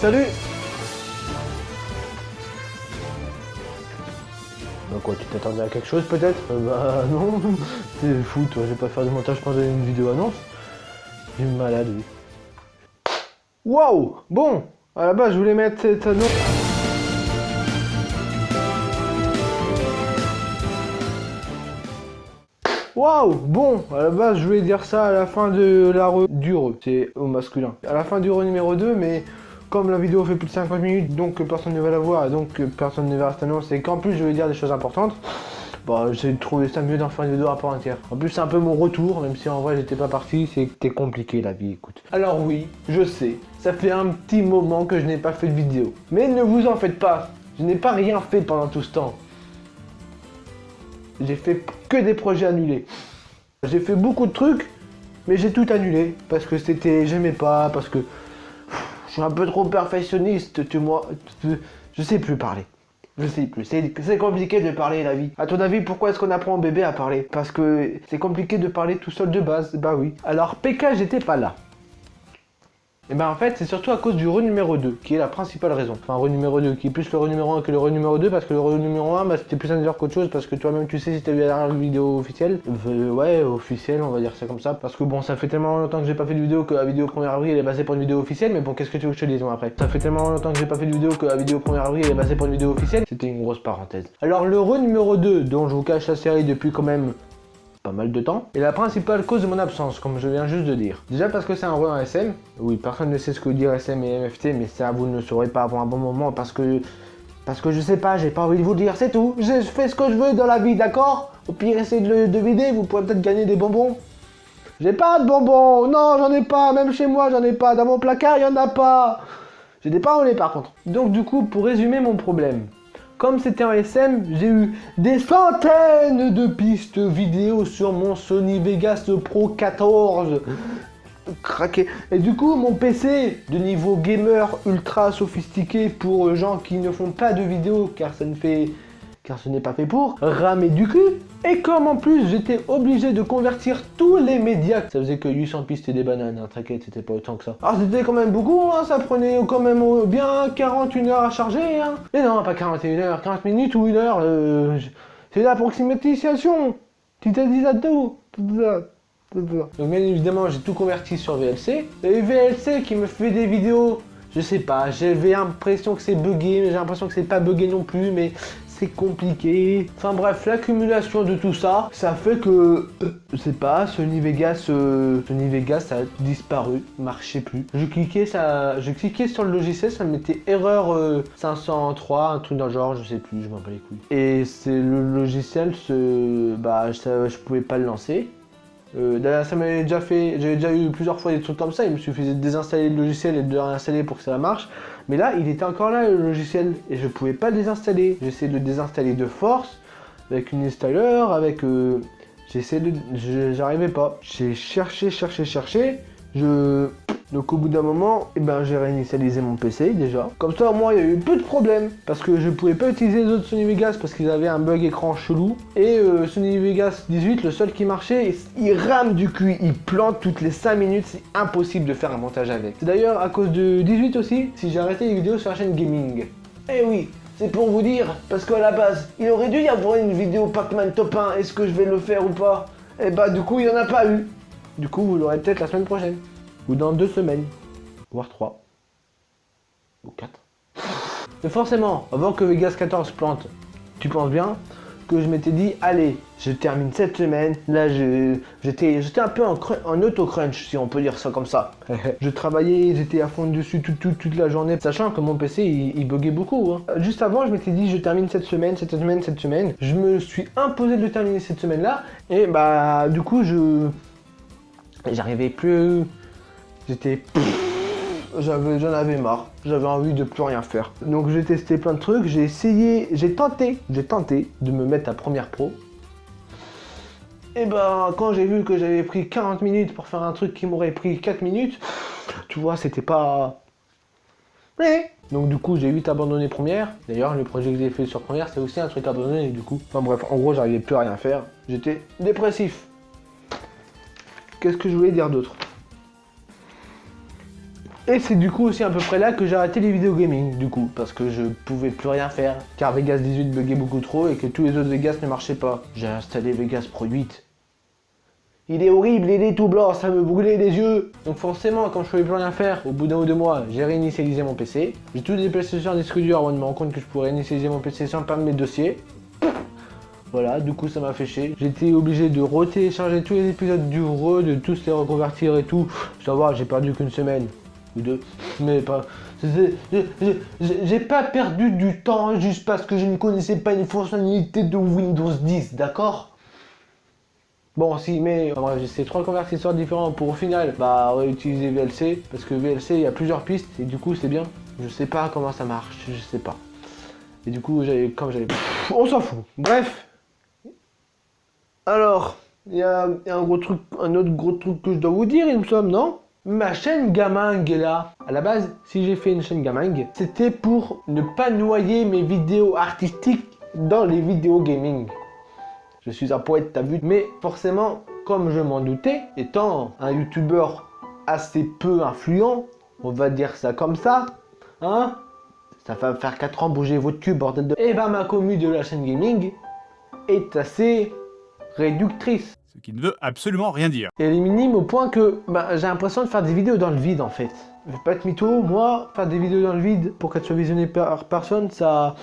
Salut. Bah quoi, tu t'attendais à quelque chose peut-être? Euh, Bah non, t'es fou toi, je vais pas faire du montage pendant une vidéo annonce. Est malade lui. Waouh! Bon, à la base je voulais mettre cette annonce... Waouh! Bon, à la base, je voulais dire ça à la fin de la re... du re, c'est au masculin. À la fin du re numéro 2, mais comme la vidéo fait plus de 50 minutes, donc personne ne va la voir, et donc personne ne verra cette annonce, et qu'en plus je vais dire des choses importantes, bah j'ai trouvé ça mieux d'en faire une vidéo à part entière. En plus c'est un peu mon retour, même si en vrai j'étais pas parti, c'était compliqué la vie, écoute. Alors oui, je sais, ça fait un petit moment que je n'ai pas fait de vidéo. Mais ne vous en faites pas, je n'ai pas rien fait pendant tout ce temps. J'ai fait que des projets annulés. J'ai fait beaucoup de trucs, mais j'ai tout annulé. Parce que c'était... J'aimais pas, parce que... Un peu trop perfectionniste, tu vois. Je sais plus parler. Je sais plus. C'est compliqué de parler la vie. A ton avis, pourquoi est-ce qu'on apprend au bébé à parler? Parce que c'est compliqué de parler tout seul de base. Bah oui. Alors PK, j'étais pas là. Et ben en fait, c'est surtout à cause du re numéro 2 qui est la principale raison. Enfin, re numéro 2 qui est plus le re numéro 1 que le re numéro 2 parce que le re numéro 1, bah, c'était plus un qu'autre chose parce que toi-même tu sais si t'as vu la dernière vidéo officielle. Euh, ouais, officielle, on va dire ça comme ça. Parce que bon, ça fait tellement longtemps que j'ai pas fait de vidéo que la vidéo 1er avril elle est basée pour une vidéo officielle. Mais bon, qu'est-ce que tu veux que je te dise moi après? Ça fait tellement longtemps que j'ai pas fait de vidéo que la vidéo 1er avril elle est basée pour une vidéo officielle. C'était une grosse parenthèse. Alors, le re numéro 2 dont je vous cache la série depuis quand même mal de temps, et la principale cause de mon absence, comme je viens juste de dire. Déjà parce que c'est un re SM, oui, personne ne sait ce que dire SM et MFT, mais ça vous ne saurez pas avant un bon moment, parce que... Parce que je sais pas, j'ai pas envie de vous dire, c'est tout. Je fais ce que je veux dans la vie, d'accord? Au pire, essayez de le deviner, vous pourrez peut-être gagner des bonbons. J'ai pas de bonbons, non, j'en ai pas, même chez moi, j'en ai pas. Dans mon placard, il y en a pas. J'ai des parolés par contre. Donc du coup, pour résumer mon problème, comme c'était un SM, j'ai eu des centaines de pistes vidéo sur mon Sony Vegas Pro 14 craqué. Et du coup, mon PC de niveau gamer ultra sophistiqué pour gens qui ne font pas de vidéos car ça ne fait car ce n'est pas fait pour, ramer du cul. Et comme en plus j'étais obligé de convertir tous les médias, ça faisait que 800 pistes et des bananes, t'inquiète, c'était pas autant que ça. Alors c'était quand même beaucoup, hein, ça prenait quand même bien 41 heures à charger. Hein. Mais non, pas 41 heures, 40 minutes ou une heure, euh, c'est l'approximatisation. Tu t'as dit ça tout. Donc bien évidemment j'ai tout converti sur VLC. Et VLC qui me fait des vidéos je sais pas, j'avais l'impression que c'est bugué, mais j'ai l'impression que c'est pas bugué non plus, mais c'est compliqué. Enfin bref, l'accumulation de tout ça, ça fait que, euh, je sais pas, Sony Vegas, euh, Sony Vegas a disparu, marchait plus. Je cliquais, ça, je cliquais sur le logiciel, ça me mettait erreur 503, euh, un truc dans le genre, je sais plus, je m'en bats les couilles. Et c'est le logiciel, bah, je pouvais pas le lancer. Ça m'avait déjà fait, j'avais déjà eu plusieurs fois des trucs comme ça, il me suffisait de désinstaller le logiciel et de le réinstaller pour que ça marche. Mais là, il était encore là le logiciel et je pouvais pas le désinstaller. J'essaie de le désinstaller de force avec une installeur, avec... Euh, J'essaie de... J'arrivais pas. J'ai cherché, cherché, cherché. Je... Donc au bout d'un moment, eh ben, j'ai réinitialisé mon PC déjà. Comme ça au moins il y a eu peu de problèmes. Parce que je pouvais pas utiliser les autres Sony Vegas parce qu'ils avaient un bug écran chelou. Et euh, Sony Vegas 18, le seul qui marchait, il rame du cul, il plante toutes les 5 minutes, c'est impossible de faire un montage avec. C'est d'ailleurs à cause de 18 aussi, si j'ai arrêté les vidéos sur la chaîne gaming. Eh oui, c'est pour vous dire, parce qu'à la base, il aurait dû y avoir une vidéo Pac-Man top 1, est-ce que je vais le faire ou pas? Eh bah du coup, il n'y en a pas eu. Du coup, vous l'aurez peut-être la semaine prochaine ou dans deux semaines, voire trois, ou quatre. Mais forcément, avant que Vegas 14 plante, tu penses bien que je m'étais dit, allez, je termine cette semaine, là j'étais un peu en, en auto-crunch, si on peut dire ça comme ça. je travaillais, j'étais à fond dessus toute, la journée, sachant que mon PC, il, buguait beaucoup. Hein. Juste avant, je m'étais dit, je termine cette semaine, cette semaine, cette semaine. Je me suis imposé de terminer cette semaine-là, et bah du coup, je... J'arrivais plus J'étais... J'en avais marre, j'avais envie de plus rien faire. Donc j'ai testé plein de trucs, j'ai essayé, j'ai tenté, j'ai tenté de me mettre à Première Pro. Et ben quand j'ai vu que j'avais pris 40 minutes pour faire un truc qui m'aurait pris 4 minutes, tu vois, c'était pas... Donc du coup j'ai vite abandonné Première. D'ailleurs le projet que j'ai fait sur Première c'est aussi un truc abandonné du coup. Enfin bref, en gros j'arrivais plus à rien faire. J'étais dépressif. Qu'est-ce que je voulais dire d'autre Et c'est du coup aussi à peu près là que j'ai arrêté les vidéos gaming, du coup, parce que je pouvais plus rien faire, car Vegas 18 buguait beaucoup trop et que tous les autres Vegas ne marchaient pas. J'ai installé Vegas Pro 8. Il est horrible, il est tout blanc, ça me brûlait les yeux. Donc forcément, quand je pouvais plus rien faire, au bout d'un ou deux mois, j'ai réinitialisé mon PC. J'ai tout déplacé sur un disque dur avant de me rendre compte que je pourrais réinitialiser mon PC sans perdre mes dossiers. Voilà, du coup ça m'a fait chier. J'étais obligé de re-télécharger tous les épisodes du re, de tous les reconvertir et tout. Je dois j'ai perdu qu'une semaine ou deux, mais pas... J'ai pas perdu du temps juste parce que je ne connaissais pas une fonctionnalité de Windows 10, d'accord? Bon, si, mais j'ai trois convertisseurs différents pour au final bah, réutiliser VLC, parce que VLC, il y a plusieurs pistes, et du coup, c'est bien. Je sais pas comment ça marche, je sais pas. Et du coup, comme j'avais... On s'en fout. Bref, alors, il y, a un gros truc, un autre gros truc que je dois vous dire, il me semble, non? Ma chaîne Gaming est là. À la base, si j'ai fait une chaîne Gaming, c'était pour ne pas noyer mes vidéos artistiques dans les vidéos gaming. Je suis un poète, t'as vu Mais forcément, comme je m'en doutais, étant un youtubeur assez peu influent, on va dire ça comme ça, hein Ça va faire 4 ans bouger votre cul, bordel de... Et eh ben ma commu de la chaîne gaming est assez réductrice. Ce qui ne veut absolument rien dire. Et elle est minime au point que bah, j'ai l'impression de faire des vidéos dans le vide en fait. Je vais pas être mytho, moi, faire des vidéos dans le vide pour qu'elles soient visionnées par personne, ça...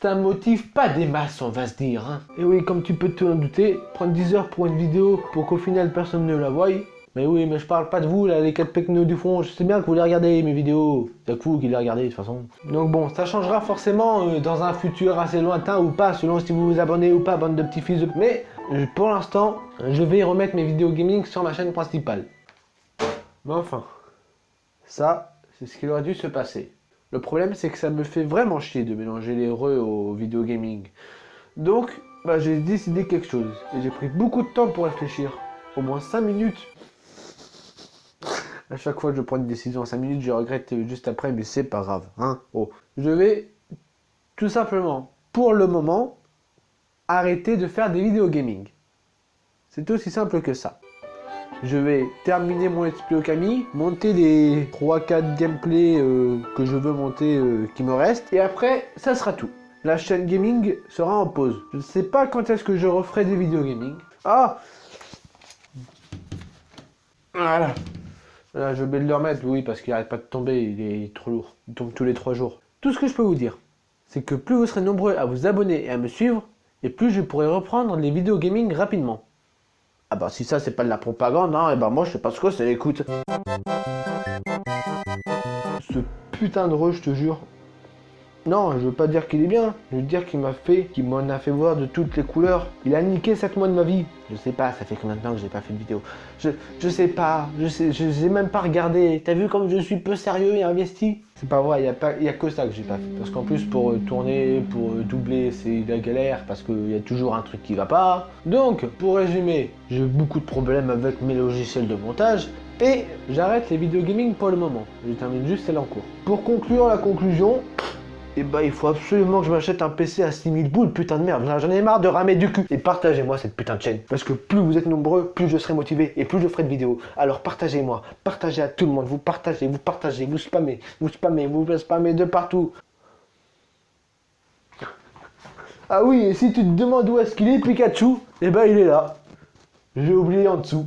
Ça motive pas des masses, on va se dire. Hein. Et oui, comme tu peux te en douter, prendre 10 heures pour une vidéo pour qu'au final personne ne la voie, mais oui, mais je parle pas de vous, là, les 4 pecnos du fond. Je sais bien que vous les regardez, mes vidéos. C'est vous qui les regardez, de toute façon. Donc bon, ça changera forcément euh, dans un futur assez lointain ou pas, selon si vous vous abonnez ou pas, bande de petits fils. Mais, euh, pour l'instant, je vais remettre mes vidéos gaming sur ma chaîne principale. Mais enfin, ça, c'est ce qui aurait dû se passer. Le problème, c'est que ça me fait vraiment chier de mélanger les re aux vidéos gaming. Donc, bah, j'ai décidé quelque chose. Et j'ai pris beaucoup de temps pour réfléchir. Au moins 5 minutes à chaque fois que je prends une décision en 5 minutes, je regrette juste après, mais c'est pas grave. Hein oh. Je vais tout simplement, pour le moment, arrêter de faire des vidéos gaming. C'est aussi simple que ça. Je vais terminer mon Play Okami, monter les 3-4 gameplays euh, que je veux monter euh, qui me restent, et après, ça sera tout. La chaîne gaming sera en pause. Je ne sais pas quand est-ce que je referai des vidéos gaming. Ah Voilà. Là, je vais le remettre, oui, parce qu'il n'arrête pas de tomber, il est trop lourd. Il tombe tous les trois jours. Tout ce que je peux vous dire, c'est que plus vous serez nombreux à vous abonner et à me suivre, et plus je pourrai reprendre les vidéos gaming rapidement. Ah bah si ça c'est pas de la propagande, hein, et bah moi je sais pas ce que c'est, écoute. Ce putain de re, je te jure, non, je veux pas dire qu'il est bien, je veux dire qu'il m'a fait, qu'il m'en a fait voir de toutes les couleurs. Il a niqué 7 mois de ma vie. Je sais pas, ça fait combien de temps que j'ai pas fait de vidéo. Je, je sais pas, je sais, je sais même pas regardé. T'as vu comme je suis peu sérieux et investi? C'est pas vrai, il y, a pas, y a que ça que j'ai pas fait. Parce qu'en plus, pour euh, tourner, pour euh, doubler, c'est la galère parce qu'il y a toujours un truc qui va pas. Donc, pour résumer, j'ai beaucoup de problèmes avec mes logiciels de montage. Et j'arrête les vidéos gaming pour le moment. Je termine juste celle en cours. Pour conclure la conclusion, et eh bah ben, il faut absolument que je m'achète un PC à 6000 boules, putain de merde. J'en ai marre de ramer du cul. Et partagez-moi cette putain de chaîne. Parce que plus vous êtes nombreux, plus je serai motivé et plus je ferai de vidéos. Alors partagez-moi, partagez à tout le monde. Vous partagez, vous partagez, vous spammez, vous spammez, vous spammez de partout. Ah oui, et si tu te demandes où est-ce qu'il est Pikachu, et eh ben il est là. J'ai oublié en dessous.